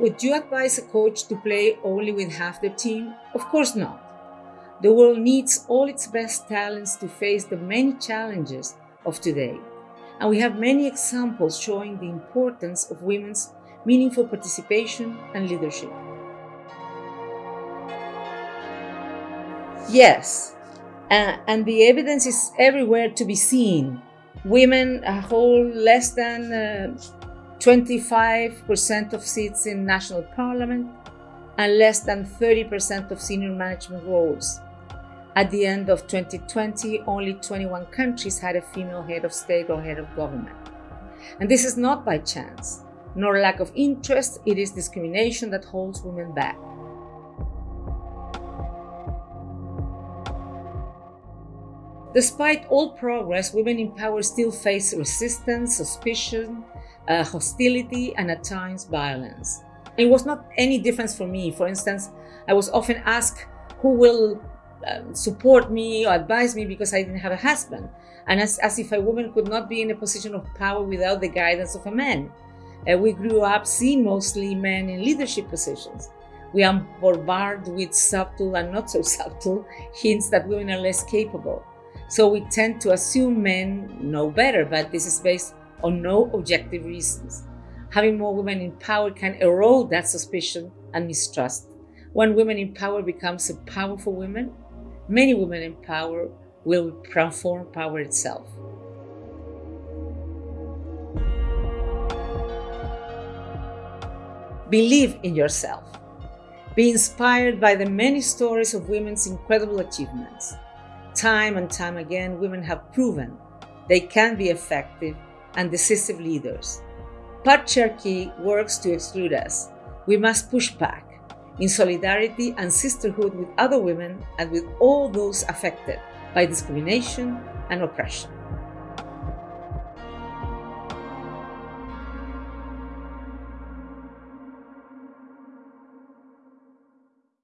Would you advise a coach to play only with half the team? Of course not. The world needs all its best talents to face the many challenges of today. And we have many examples showing the importance of women's meaningful participation and leadership. Yes, uh, and the evidence is everywhere to be seen. Women hold less than uh, 25% of seats in national parliament and less than 30% of senior management roles. At the end of 2020, only 21 countries had a female head of state or head of government. And this is not by chance, nor lack of interest, it is discrimination that holds women back. Despite all progress, women in power still face resistance, suspicion, uh, hostility, and at times violence. It was not any difference for me. For instance, I was often asked who will um, support me or advise me because I didn't have a husband, and as, as if a woman could not be in a position of power without the guidance of a man. Uh, we grew up seeing mostly men in leadership positions. We are bombarded with subtle and not so subtle hints that women are less capable. So we tend to assume men know better, but this is based on no objective reasons. Having more women in power can erode that suspicion and mistrust. When women in power becomes a powerful women, many women in power will transform power itself. Believe in yourself. Be inspired by the many stories of women's incredible achievements. Time and time again, women have proven they can be effective and decisive leaders. Patriarchy works to exclude us. We must push back in solidarity and sisterhood with other women and with all those affected by discrimination and oppression.